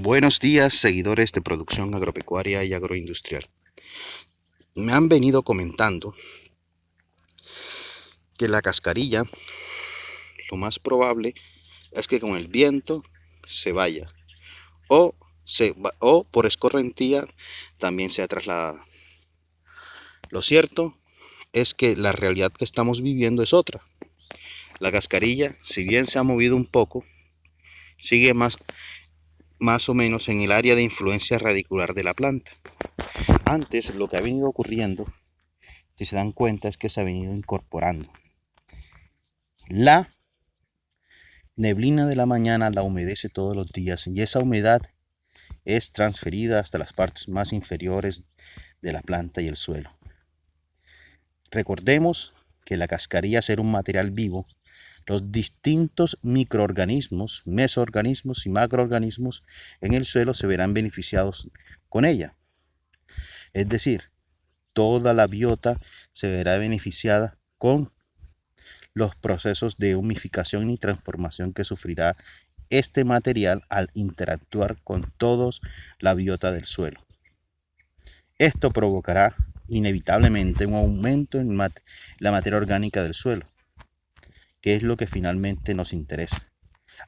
Buenos días, seguidores de producción agropecuaria y agroindustrial. Me han venido comentando que la cascarilla, lo más probable es que con el viento se vaya o, se, o por escorrentía también sea trasladada. Lo cierto es que la realidad que estamos viviendo es otra. La cascarilla, si bien se ha movido un poco, sigue más más o menos en el área de influencia radicular de la planta. Antes lo que ha venido ocurriendo, si se dan cuenta, es que se ha venido incorporando. La neblina de la mañana la humedece todos los días y esa humedad es transferida hasta las partes más inferiores de la planta y el suelo. Recordemos que la cascarilla ser un material vivo los distintos microorganismos, mesoorganismos y macroorganismos en el suelo se verán beneficiados con ella. Es decir, toda la biota se verá beneficiada con los procesos de humificación y transformación que sufrirá este material al interactuar con todos la biota del suelo. Esto provocará inevitablemente un aumento en la materia orgánica del suelo, ¿Qué es lo que finalmente nos interesa?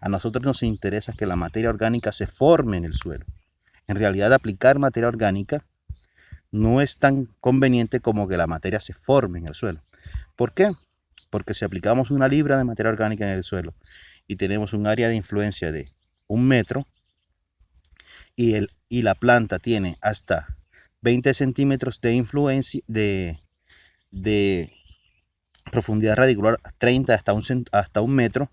A nosotros nos interesa que la materia orgánica se forme en el suelo. En realidad aplicar materia orgánica no es tan conveniente como que la materia se forme en el suelo. ¿Por qué? Porque si aplicamos una libra de materia orgánica en el suelo y tenemos un área de influencia de un metro y, el, y la planta tiene hasta 20 centímetros de influencia de, de profundidad radicular 30 hasta un, hasta un metro.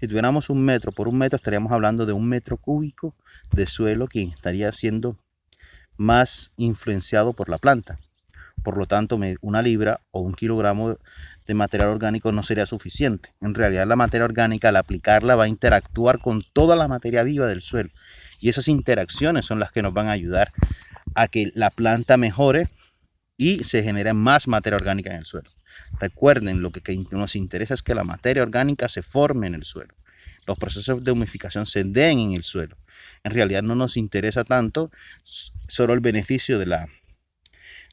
Si tuviéramos un metro por un metro, estaríamos hablando de un metro cúbico de suelo que estaría siendo más influenciado por la planta. Por lo tanto, una libra o un kilogramo de material orgánico no sería suficiente. En realidad, la materia orgánica, al aplicarla, va a interactuar con toda la materia viva del suelo. Y esas interacciones son las que nos van a ayudar a que la planta mejore y se genere más materia orgánica en el suelo. Recuerden, lo que nos interesa es que la materia orgánica se forme en el suelo. Los procesos de humificación se den en el suelo. En realidad no nos interesa tanto solo el beneficio de la,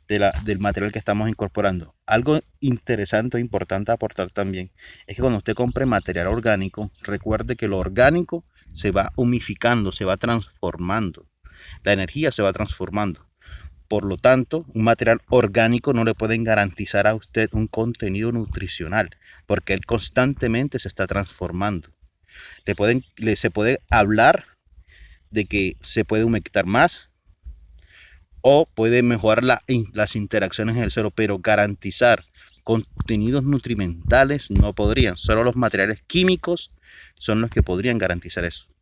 del material que estamos incorporando. Algo interesante e importante aportar también es que cuando usted compre material orgánico, recuerde que lo orgánico se va humificando, se va transformando. La energía se va transformando. Por lo tanto, un material orgánico no le pueden garantizar a usted un contenido nutricional, porque él constantemente se está transformando. Le se puede hablar de que se puede humectar más o puede mejorar las interacciones en el suelo, pero garantizar contenidos nutrimentales no podrían. Solo los materiales químicos son los que podrían garantizar eso.